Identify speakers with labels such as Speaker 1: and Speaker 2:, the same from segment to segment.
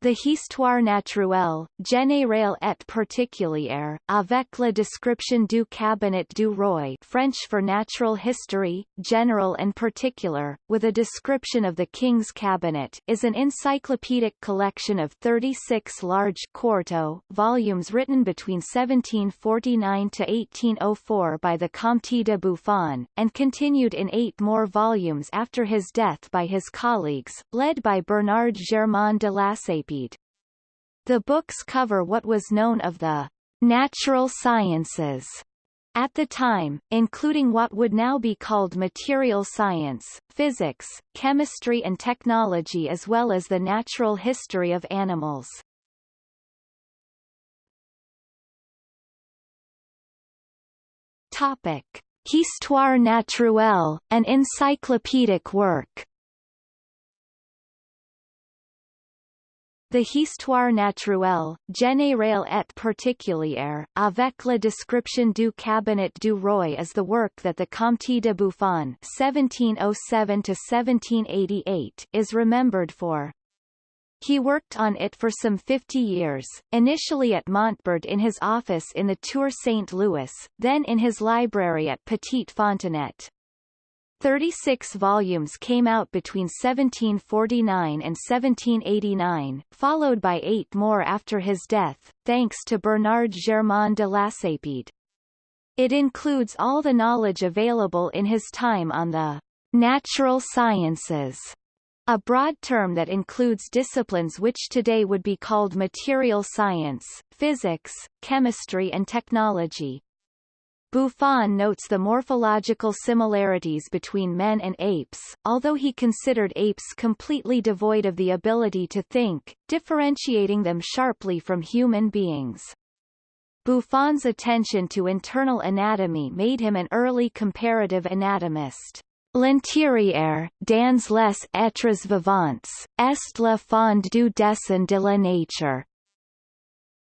Speaker 1: The Histoire naturelle, générale et particulière, avec la description du cabinet du roi French for natural history, general and particular, with a description of the king's cabinet is an encyclopedic collection of 36 large quarto volumes written between 1749 to 1804 by the Comte de Buffon, and continued in eight more volumes after his death by his colleagues, led by Bernard Germain de Lacépède the books cover what was known of the natural sciences at the time, including what would now be called material science, physics, chemistry and technology as well as the natural history of animals. Topic. Histoire naturelle, an encyclopedic work The Histoire naturelle, générale et particulière, avec la description du cabinet du roi is the work that the Comte de Buffon (1707–1788) is remembered for. He worked on it for some 50 years, initially at Montbard in his office in the Tour St. Louis, then in his library at Petite Fontanet. Thirty-six volumes came out between 1749 and 1789, followed by eight more after his death, thanks to Bernard Germain de Lacépède. It includes all the knowledge available in his time on the natural sciences, a broad term that includes disciplines which today would be called material science, physics, chemistry and technology. Buffon notes the morphological similarities between men and apes, although he considered apes completely devoid of the ability to think, differentiating them sharply from human beings. Buffon's attention to internal anatomy made him an early comparative anatomist. L'intérieur, dans les êtres vivants, est la fond du dessin de la nature.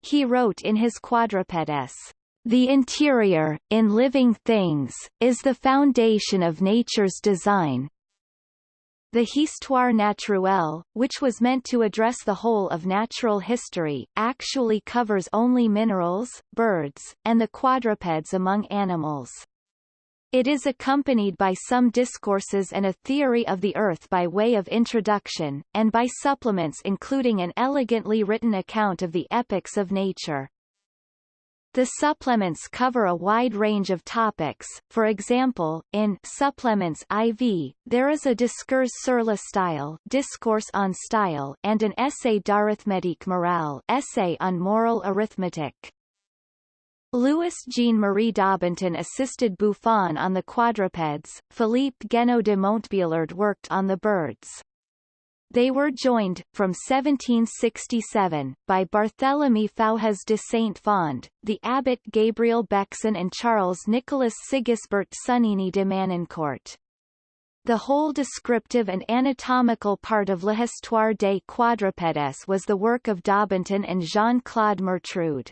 Speaker 1: He wrote in his Quadrupeds, the interior, in living things, is the foundation of nature's design. The Histoire naturelle, which was meant to address the whole of natural history, actually covers only minerals, birds, and the quadrupeds among animals. It is accompanied by some discourses and a theory of the Earth by way of introduction, and by supplements including an elegantly written account of the epics of nature. The supplements cover a wide range of topics, for example, in Supplements IV, there is a discours sur le style discourse on style and an essai d'arithmétique morale essay on moral arithmetic. Louis Jean-Marie Daubenton assisted Buffon on the quadrupeds, Philippe Guéneau de Montbéliard worked on the birds. They were joined, from 1767, by Barthélemy Faujas de Saint-Fond, the abbot Gabriel Bexon and Charles Nicolas Sigisbert Sonnini de Manoncourt. The whole descriptive and anatomical part of L'Histoire des quadrupèdes was the work of Daubenton and Jean-Claude Mertrude.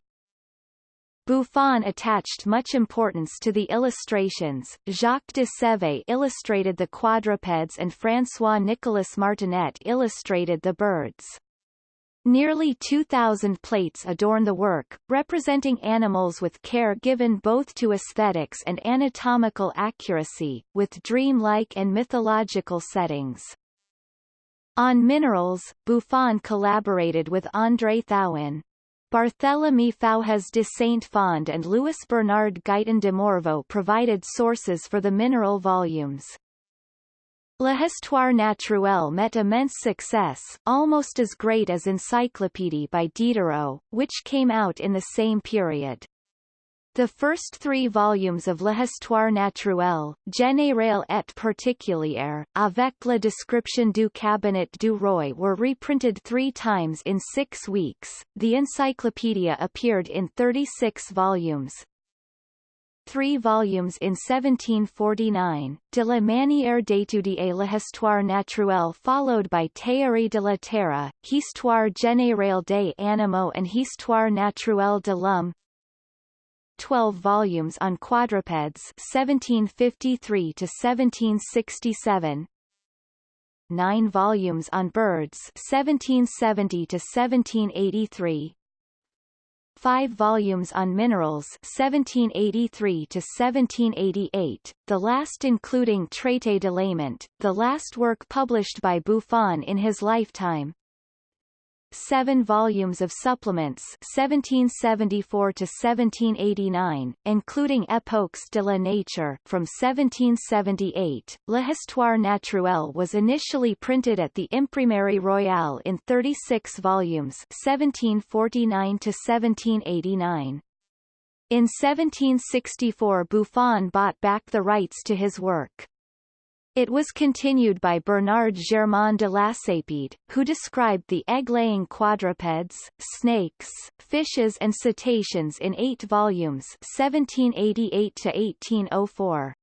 Speaker 1: Buffon attached much importance to the illustrations. Jacques de Sève illustrated the quadrupeds and François-Nicolas Martinet illustrated the birds. Nearly 2,000 plates adorn the work, representing animals with care given both to aesthetics and anatomical accuracy, with dream-like and mythological settings. On minerals, Buffon collaborated with André Thouin. Barthélemy Faujas de Saint-Fond and Louis Bernard Guyton de Morveau provided sources for the mineral volumes. L'Histoire naturelle met immense success, almost as great as Encyclopédie by Diderot, which came out in the same period. The first three volumes of L'Histoire naturelle, générale et particulière, avec la description du cabinet du roi were reprinted three times in six weeks. The encyclopedia appeared in 36 volumes, three volumes in 1749, de la manière d'étudier l'histoire naturelle followed by Théorie de la Terre, Histoire générale des animaux and Histoire naturelle de l'homme, 12 volumes on quadrupeds 1753 to 1767 nine volumes on birds 1770 to 1783, five volumes on minerals 1783 to 1788, the last including Traité de l'aimant, the last work published by Buffon in his lifetime, seven volumes of supplements 1774 to 1789, including Epoques de la Nature from 1778. L'Histoire naturelle was initially printed at the Imprimerie Royale in 36 volumes 1749 to 1789. In 1764 Buffon bought back the rights to his work. It was continued by Bernard Germain de Lacépède, who described the egg-laying quadrupeds, snakes, fishes and cetaceans in eight volumes 1788 to 1804.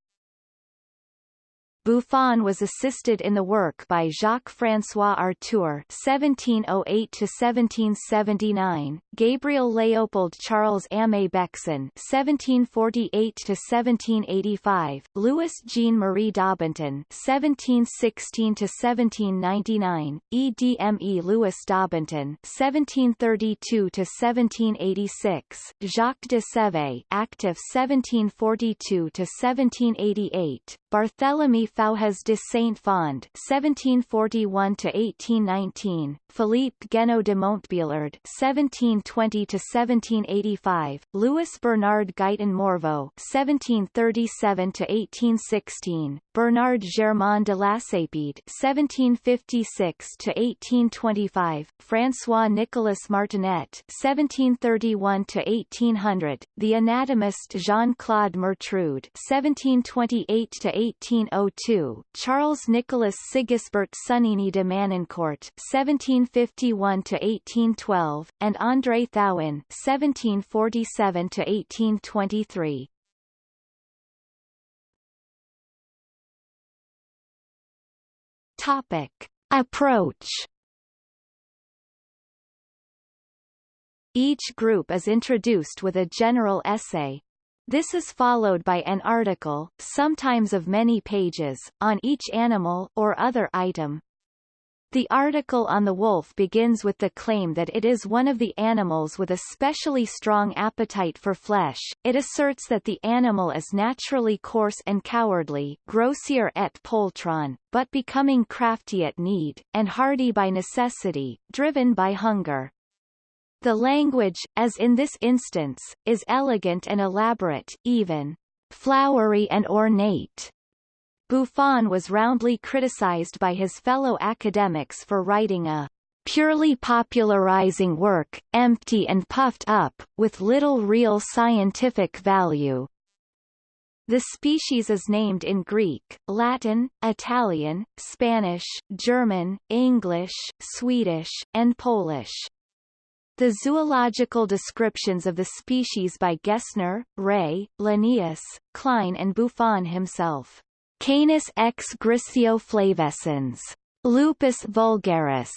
Speaker 1: Buffon was assisted in the work by Jacques-François Artur (1708–1779), Gabriel Léopold Charles Aimé Bexon (1748–1785), Louis Jean Marie Daubenton (1716–1799), E. D. M. E. Louis Daubenton (1732–1786), Jacques de Sèvres, active 1742–1788, Barthélemy Faujas de Saint-Fond (1741–1819), Philippe Guéneau de Montbéliard (1720–1785), Louis Bernard Guyton Morveau (1737–1816), Bernard Germain de Lacépède (1756–1825), François Nicolas Martinet (1731–1800), the anatomist Jean-Claude Mertrude (1728–1802), Charles Nicholas Sigisbert Sonnini de Manoncourt (1751–1812), and André Thouin (1747–1823). Topic. Approach Each group is introduced with a general essay. This is followed by an article, sometimes of many pages, on each animal or other item. The article on the wolf begins with the claim that it is one of the animals with a specially strong appetite for flesh. It asserts that the animal is naturally coarse and cowardly, grossier et poltron, but becoming crafty at need, and hardy by necessity, driven by hunger. The language, as in this instance, is elegant and elaborate, even flowery and ornate. Buffon was roundly criticized by his fellow academics for writing a purely popularizing work, empty and puffed up, with little real scientific value. The species is named in Greek, Latin, Italian, Spanish, German, English, Swedish, and Polish. The zoological descriptions of the species by Gessner, Ray, Linnaeus, Klein and Buffon himself Canis ex griseo flavescens. Lupus vulgaris.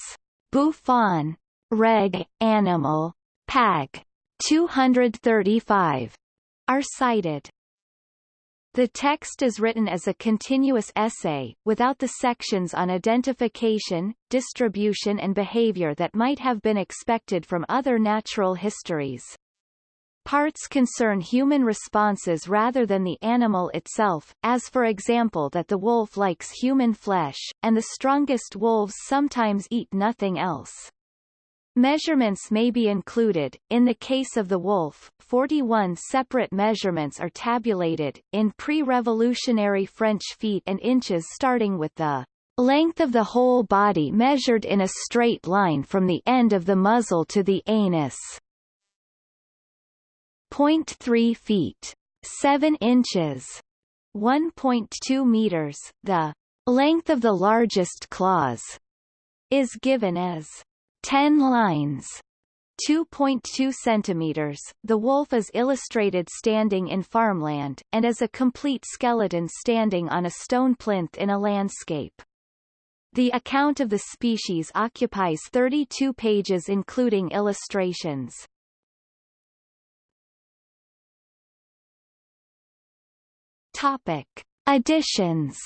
Speaker 1: Buffon. Reg. Animal. Pag. 235. Are cited. The text is written as a continuous essay, without the sections on identification, distribution and behavior that might have been expected from other natural histories. Parts concern human responses rather than the animal itself, as for example that the wolf likes human flesh, and the strongest wolves sometimes eat nothing else. Measurements may be included. In the case of the wolf, 41 separate measurements are tabulated, in pre-revolutionary French feet and inches starting with the length of the whole body measured in a straight line from the end of the muzzle to the anus. 0.3 feet 7 inches 1.2 meters the length of the largest claws is given as 10 lines 2.2 centimeters. The wolf is illustrated standing in farmland, and as a complete skeleton standing on a stone plinth in a landscape. The account of the species occupies 32 pages including illustrations. Topic. Additions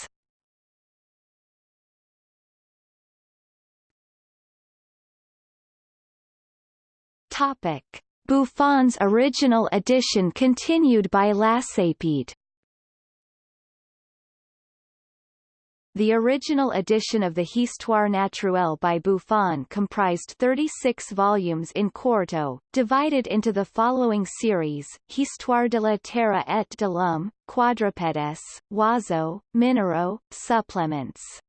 Speaker 1: Topic. Buffon's original edition continued by Lacépède The original edition of the Histoire naturelle by Buffon comprised 36 volumes in quarto, divided into the following series, Histoire de la Terre et de l'Homme, Quadrupèdes, Oiseaux, Minéraux, Supplements.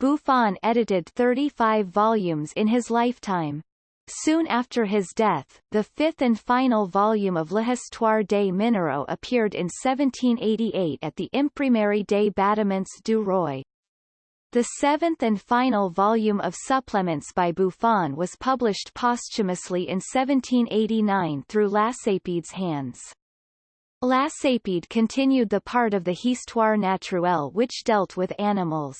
Speaker 1: Buffon edited 35 volumes in his lifetime. Soon after his death, the fifth and final volume of L'Histoire des Minéraux appeared in 1788 at the Imprimerie des Bâtiments du Roi. The seventh and final volume of supplements by Buffon was published posthumously in 1789 through Lacépède's hands. Lacépède continued the part of the Histoire naturelle which dealt with animals.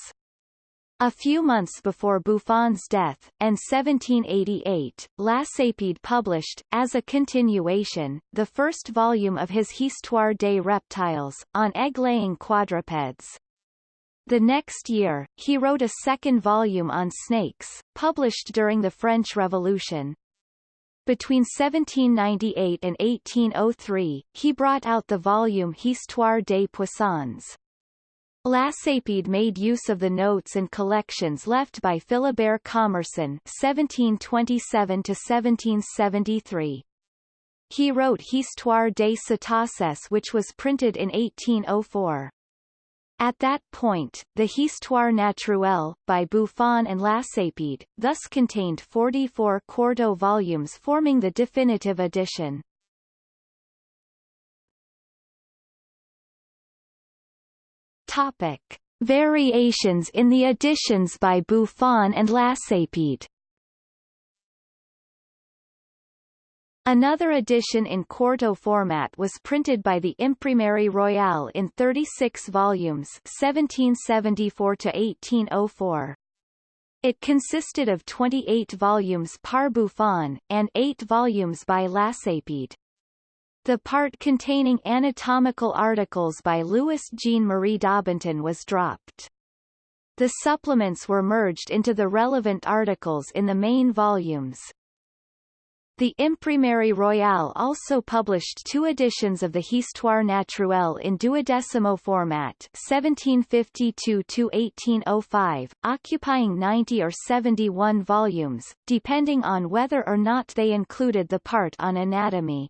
Speaker 1: A few months before Buffon's death, and 1788, Lacépède published, as a continuation, the first volume of his Histoire des reptiles, on egg-laying quadrupeds. The next year, he wrote a second volume on snakes, published during the French Revolution. Between 1798 and 1803, he brought out the volume Histoire des poissons. Lacépède made use of the notes and collections left by Philibert Commerson (1727–1773). He wrote Histoire des cétacés which was printed in 1804. At that point, the Histoire naturelle, by Buffon and Lacépède, thus contained 44 quarto volumes forming the definitive edition. Topic. Variations in the editions by Buffon and Lacépède Another edition in quarto format was printed by the Imprimerie Royale in 36 volumes 1774 to 1804. It consisted of 28 volumes par Buffon, and 8 volumes by Lacépède. The part containing anatomical articles by Louis Jean-Marie Daubenton was dropped. The supplements were merged into the relevant articles in the main volumes. The Imprimerie Royale also published two editions of the Histoire naturelle in duodecimo format 1752-1805, occupying 90 or 71 volumes, depending on whether or not they included the part on anatomy.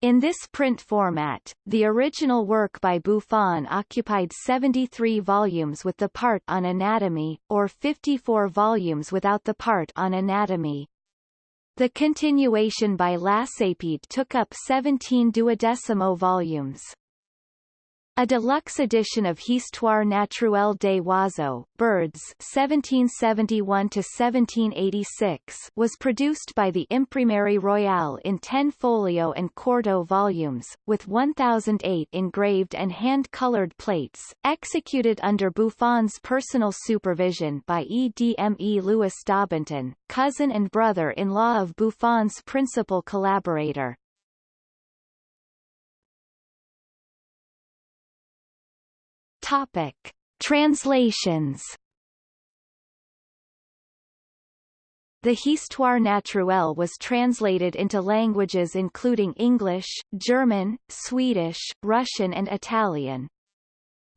Speaker 1: In this print format, the original work by Buffon occupied 73 volumes with the part on anatomy, or 54 volumes without the part on anatomy. The continuation by Lacépède took up 17 duodecimo volumes. A deluxe edition of Histoire naturelle des oiseaux birds 1771-1786 was produced by the Imprimerie Royale in 10 folio and quarto volumes, with 1008 engraved and hand-colored plates, executed under Buffon's personal supervision by EDME Louis Daubenton, cousin and brother-in-law of Buffon's principal collaborator. Topic. Translations The Histoire naturelle was translated into languages including English, German, Swedish, Russian and Italian.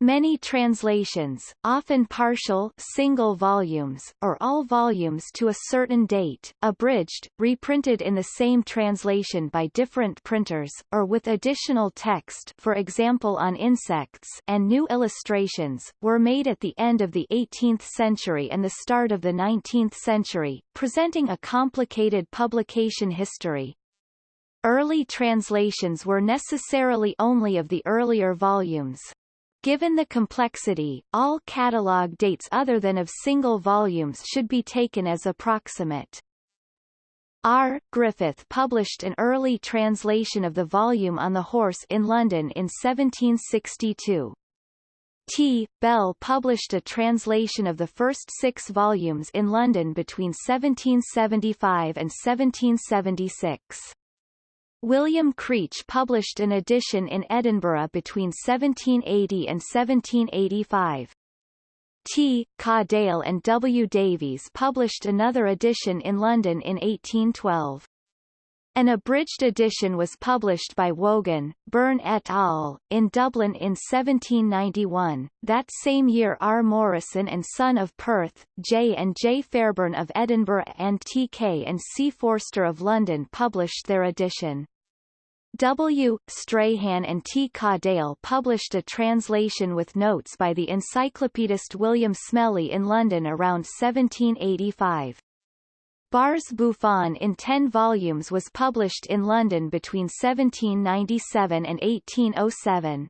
Speaker 1: Many translations, often partial single volumes, or all volumes to a certain date, abridged, reprinted in the same translation by different printers, or with additional text for example on insects and new illustrations, were made at the end of the 18th century and the start of the 19th century, presenting a complicated publication history. Early translations were necessarily only of the earlier volumes. Given the complexity, all catalogue dates other than of single volumes should be taken as approximate. R. Griffith published an early translation of the volume on the horse in London in 1762. T. Bell published a translation of the first six volumes in London between 1775 and 1776. William Creech published an edition in Edinburgh between 1780 and 1785. T. Cadell and W. Davies published another edition in London in 1812. An abridged edition was published by Wogan, Byrne et al., in Dublin in 1791. That same year R. Morrison and Son of Perth, J. and J. Fairbairn of Edinburgh and T. K. and C. Forster of London published their edition. W. Strahan and T. Cadell published a translation with notes by the encyclopedist William Smellie in London around 1785. Barr's Buffon in ten volumes was published in London between 1797 and 1807.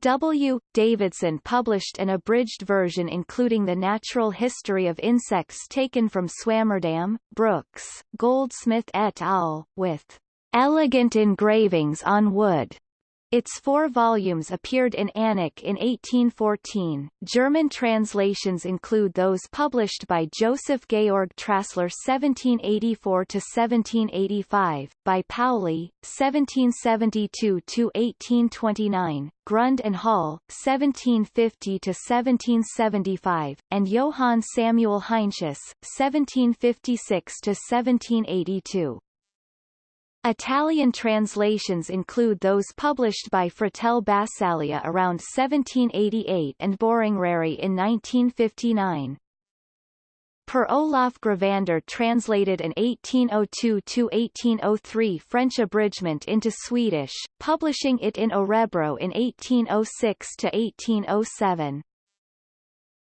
Speaker 1: W. Davidson published an abridged version including the natural history of insects taken from Swammerdam, Brooks, Goldsmith et al., with elegant engravings on wood its four volumes appeared in Alnwick in 1814. German translations include those published by Joseph Georg Trassler (1784–1785), by Pauli (1772–1829), Grund and Hall (1750–1775), and Johann Samuel Heinsius (1756–1782). Italian translations include those published by Fratel Basaglia around 1788 and Boringhieri in 1959. Per Olaf Gravander translated an 1802-1803 French abridgment into Swedish, publishing it in Orebro in 1806-1807.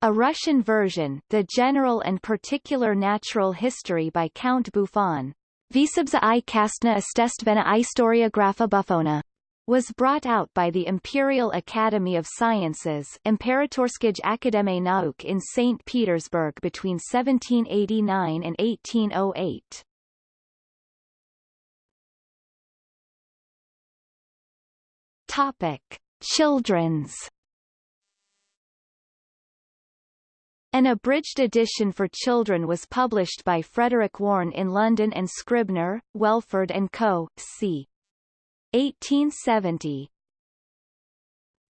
Speaker 1: A Russian version, The General and Particular Natural History by Count Buffon, Visibza i kastna estestvena historiographa buffona was brought out by the Imperial Academy of Sciences Imperatorskij Akademie Nauk in St. Petersburg between 1789 and 1808. Topic. Children's An abridged edition for children was published by Frederick Warne in London and Scribner, Welford and Co. c. 1870.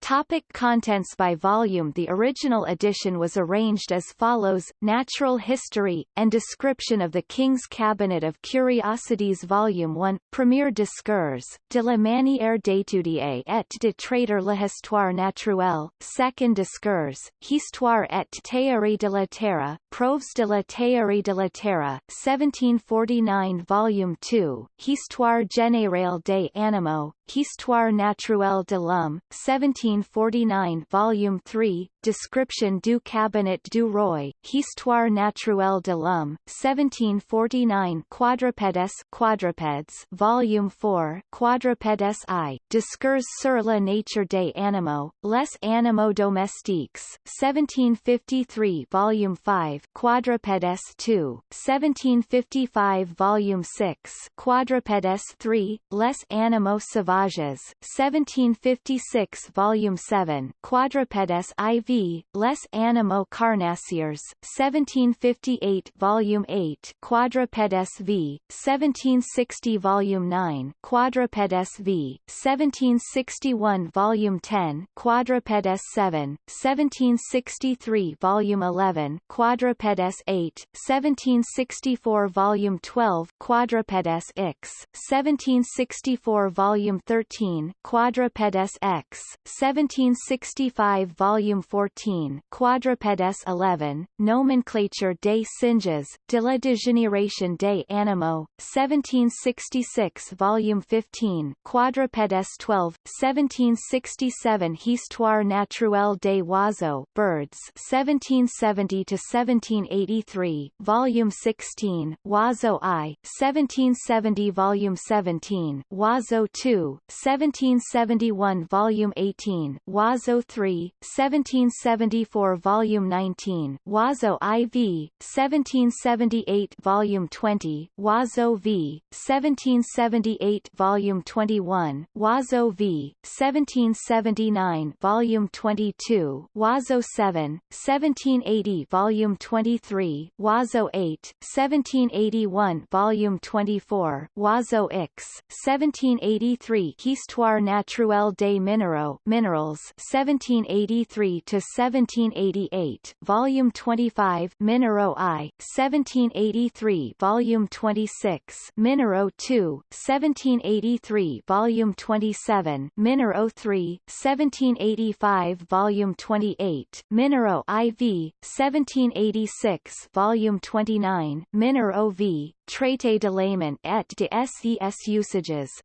Speaker 1: Topic contents by volume. The original edition was arranged as follows, Natural History, and Description of the King's Cabinet of Curiosities Volume 1, Premier Discours, de la manière d'étudier et de traiter l'histoire naturelle, Second Discours, Histoire et théorie de la Terre, Preuves de la théorie de la Terre, 1749 Volume 2, Histoire générale des animaux, Histoire naturelle de l'homme, 1749 Volume 3, Description du cabinet du roi, Histoire naturelle de l'homme, 1749 Quadrupèdes Quadrupeds Volume 4, Quadrupèdes I, Discours sur la nature des animaux, Les animaux domestiques, 1753 Volume 5, Quadrupèdes II, 1755 Volume 6, Quadrupèdes III, Les animaux sauvages, 1756 Volume 7, Quadrupèdes IV Les Animaux Carnassiers, 1758 Volume 8 Quadrupèdes v. 1760 Volume 9 Quadrupèdes v. 1761 Volume 10 Quadrupèdes 7, 1763 Volume 11 Quadrupèdes 8, 1764 Volume 12 Quadrupèdes X, 1764 Volume 13 Quadrupèdes X, 1765 Volume 14 14, Quadrupèdes 11, Nomenclature des singes, de la dégénération des animaux, 1766 Volume 15, Quadrupèdes 12, 1767 Histoire naturelle des oiseaux, birds, 1770 to 1783, Volume 16, Oiseau I, 1770 Volume 17, Oiseau 2, 1771 Volume 18, Oiseau 3, 1774 Volume 19, Oiseau IV, 1778 Volume 20, Oiseau V, 1778 Volume 21, Oiseau V, 1779 Volume 22, Oiseau 7, 1780 Volume 23, Oiseau 8, 1781 Volume 24, Oiseau X, 1783 1783 Histoire naturelle des minéraux Minerals 1783 to 1788 Volume 25 Minéraux I 1783 Volume 26 Minéraux II 1783 Volume 27 Minéraux III 1785 Volume 28 Minéraux IV 1786 Volume 29 Minéraux V Traité de l'aimant et de ses usages,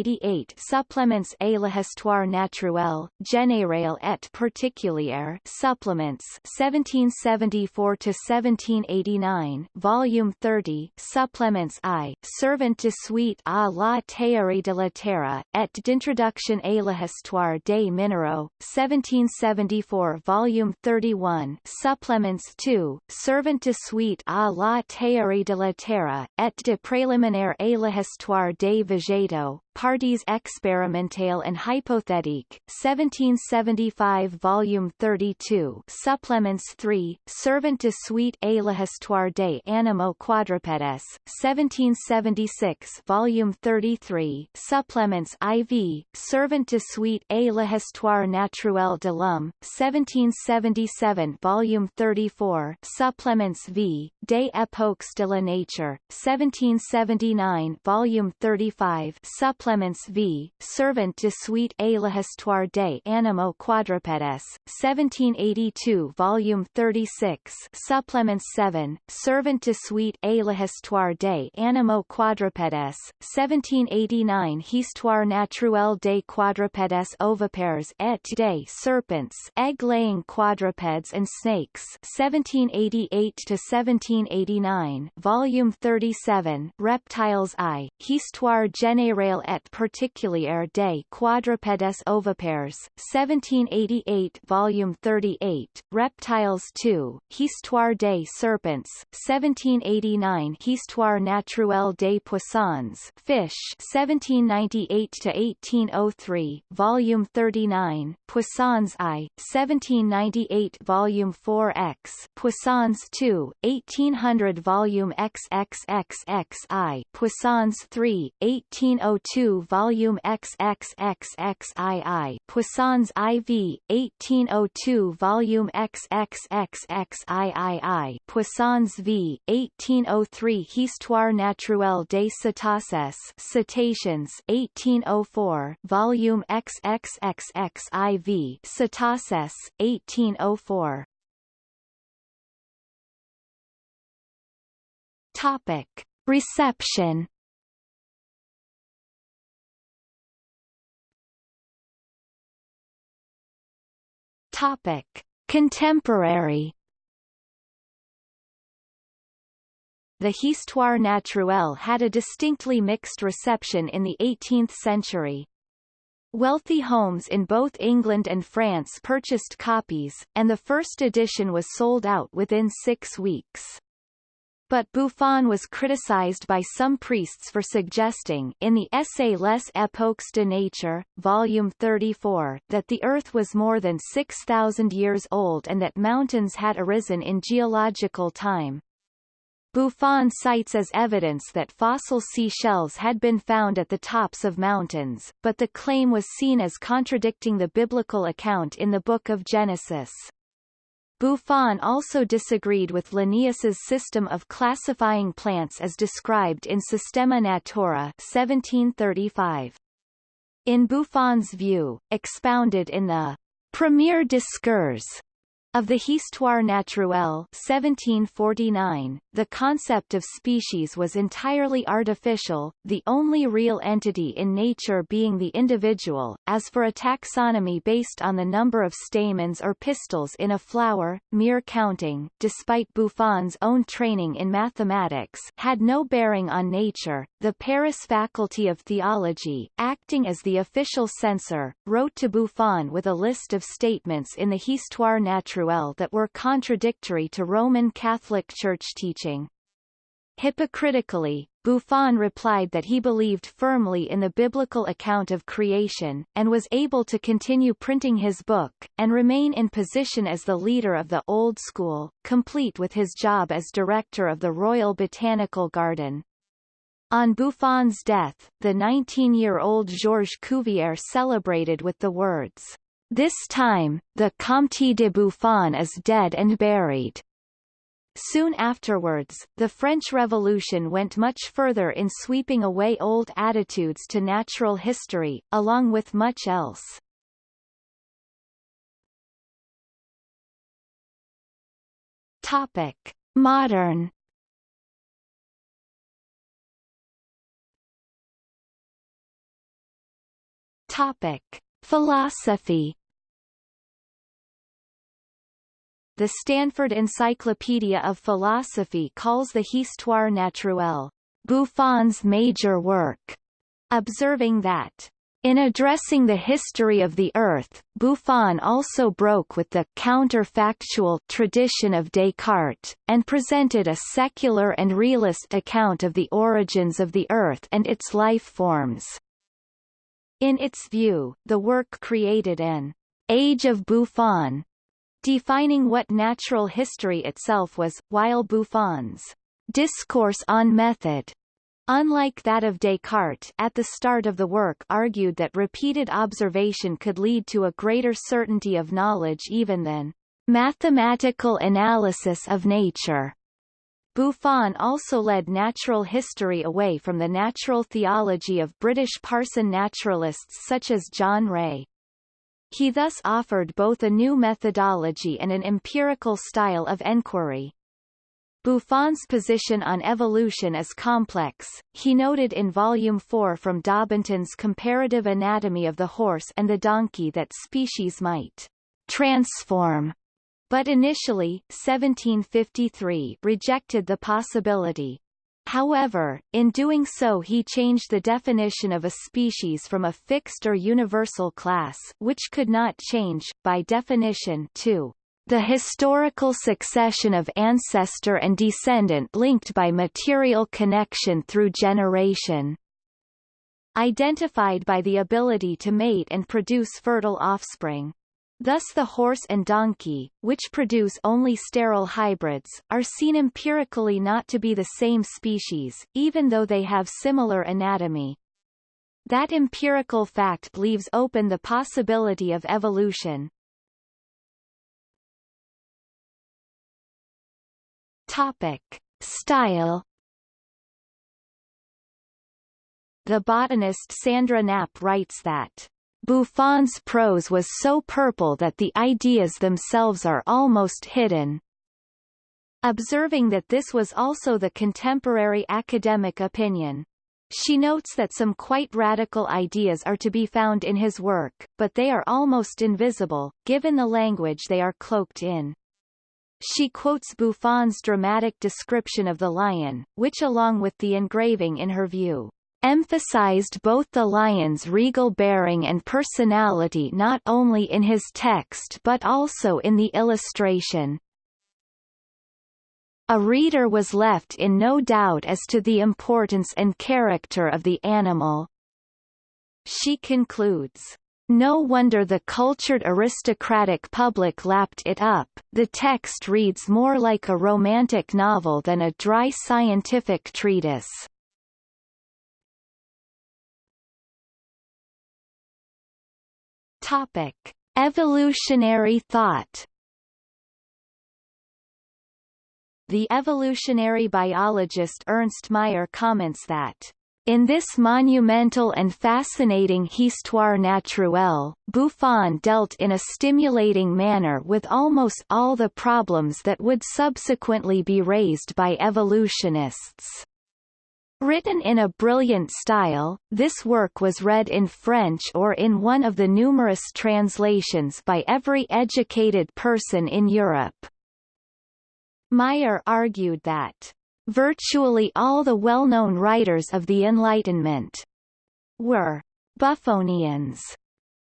Speaker 1: 1788 Supplements à l'histoire naturelle, générale et particulière Supplements 1774-1789, Volume 30 Supplements I, Servant de suite à la théorie de la terre, et d'introduction à l'histoire des minéraux, 1774 Volume 31 Supplements II, Servant de suite à la théorie de la terre, et de préliminaire à l'histoire des végétaux, Parties expérimentales and hypothétiques, 1775 Volume 32 Supplements 3, Servant de suite à l'histoire des animaux quadrupèdes, 1776 Volume 33 Supplements IV, Servant de suite à l'histoire naturelle de l'homme, 1777 Volume 34 Supplements V, Des époques de la nature, 1779 Volume 35 Supplements Clements v. Servant de suite à l'histoire des animaux quadrupèdes, 1782 Volume 36 Supplement 7, Servant de suite à l'histoire des animaux quadrupèdes, 1789 Histoire naturelle des quadrupèdes ovipares et des serpents egg-laying quadrupeds and snakes 1788-1789 Volume 37 Reptiles I, Histoire générale et particulière des quadrupèdes ovipares, 1788 Volume 38, Reptiles 2, Histoire des serpents, 1789 Histoire naturelle des poissons Fish, 1798-1803, Volume 39, Poissons I, 1798 Volume 4X, Poissons II, 1800 Volume XXXXI, Poissons III, 1802 2 volume XXXXII Poissons IV, 1802 volume XXXXIII Poissons v, 1803 Histoire naturelle des cétacés Cetaceans 1804 volume XXXXIV Cetacés, 1804 Topic. Reception Topic: Contemporary. The Histoire naturelle had a distinctly mixed reception in the 18th century. Wealthy homes in both England and France purchased copies, and the first edition was sold out within six weeks but Buffon was criticized by some priests for suggesting in the essay Les Époques de Nature, Volume 34, that the Earth was more than 6,000 years old and that mountains had arisen in geological time. Buffon cites as evidence that fossil seashells had been found at the tops of mountains, but the claim was seen as contradicting the biblical account in the Book of Genesis. Buffon also disagreed with Linnaeus's system of classifying plants as described in Systema Naturae 1735. In Buffon's view, expounded in the Premier Discours of the Histoire naturelle 1749, the concept of species was entirely artificial, the only real entity in nature being the individual. As for a taxonomy based on the number of stamens or pistils in a flower, mere counting, despite Buffon's own training in mathematics, had no bearing on nature. The Paris Faculty of Theology, acting as the official censor, wrote to Buffon with a list of statements in the Histoire naturelle that were contradictory to Roman Catholic Church teaching. Hypocritically, Buffon replied that he believed firmly in the biblical account of creation, and was able to continue printing his book, and remain in position as the leader of the Old School, complete with his job as director of the Royal Botanical Garden. On Buffon's death, the 19-year-old Georges Cuvier celebrated with the words, This time, the Comte de Buffon is dead and buried. Soon afterwards, the French Revolution went much further in sweeping away old attitudes to natural history, along with much else. Topic. Modern Topic: Philosophy. The Stanford Encyclopedia of Philosophy calls the Histoire naturelle Buffon's major work, observing that in addressing the history of the Earth, Buffon also broke with the counterfactual tradition of Descartes, and presented a secular and realist account of the origins of the Earth and its life forms. In its view, the work created an age of Buffon, defining what natural history itself was, while Buffon's discourse on method unlike that of Descartes at the start of the work argued that repeated observation could lead to a greater certainty of knowledge even than mathematical analysis of nature. Buffon also led natural history away from the natural theology of British parson naturalists such as John Ray. He thus offered both a new methodology and an empirical style of enquiry. Buffon's position on evolution is complex, he noted in Volume 4 from Daubenton's Comparative Anatomy of the Horse and the Donkey that species might transform but initially 1753 rejected the possibility. However, in doing so he changed the definition of a species from a fixed or universal class which could not change, by definition to the historical succession of ancestor and descendant linked by material connection through generation identified by the ability to mate and produce fertile offspring. Thus the horse and donkey, which produce only sterile hybrids, are seen empirically not to be the same species, even though they have similar anatomy. That empirical fact leaves open the possibility of evolution. Topic. Style The botanist Sandra Knapp writes that Buffon's prose was so purple that the ideas themselves are almost hidden. Observing that this was also the contemporary academic opinion. She notes that some quite radical ideas are to be found in his work, but they are almost invisible, given the language they are cloaked in. She quotes Buffon's dramatic description of the lion, which along with the engraving in her view, emphasized both the lion's regal bearing and personality not only in his text but also in the illustration. A reader was left in no doubt as to the importance and character of the animal. She concludes, no wonder the cultured aristocratic public lapped it up, the text reads more like a romantic novel than a dry scientific treatise. Topic: Evolutionary thought. The evolutionary biologist Ernst Mayr comments that in this monumental and fascinating Histoire naturelle, Buffon dealt in a stimulating manner with almost all the problems that would subsequently be raised by evolutionists. Written in a brilliant style, this work was read in French or in one of the numerous translations by every educated person in Europe. Mayr argued that virtually all the well-known writers of the Enlightenment were Buffonians,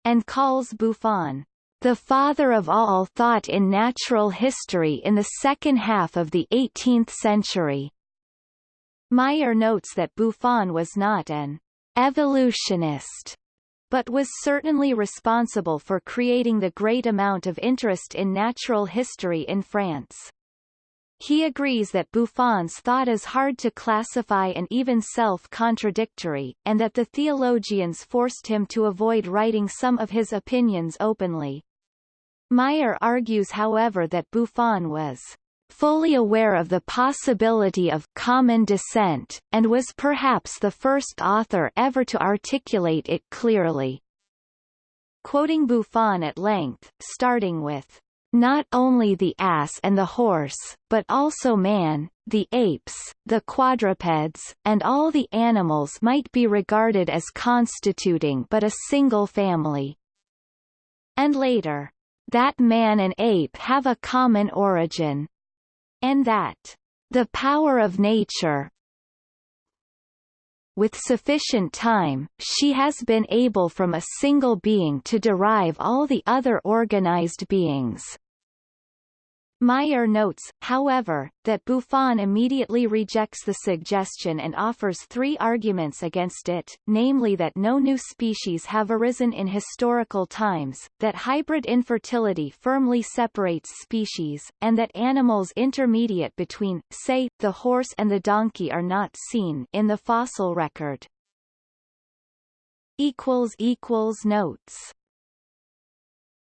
Speaker 1: and calls Buffon the father of all thought in natural history in the second half of the 18th century. Mayr notes that Buffon was not an evolutionist, but was certainly responsible for creating the great amount of interest in natural history in France. He agrees that Buffon's thought is hard to classify and even self-contradictory, and that the theologians forced him to avoid writing some of his opinions openly. Mayr argues however that Buffon was fully aware of the possibility of common descent, and was perhaps the first author ever to articulate it clearly. Quoting Buffon at length, starting with, not only the ass and the horse, but also man, the apes, the quadrupeds, and all the animals might be regarded as constituting but a single family. And later, that man and ape have a common origin, and that the power of nature with sufficient time, she has been able from a single being to derive all the other organized beings. Mayr notes, however, that Buffon immediately rejects the suggestion and offers three arguments against it, namely that no new species have arisen in historical times, that hybrid infertility firmly separates species, and that animals intermediate between, say, the horse and the donkey are not seen in the fossil record. Notes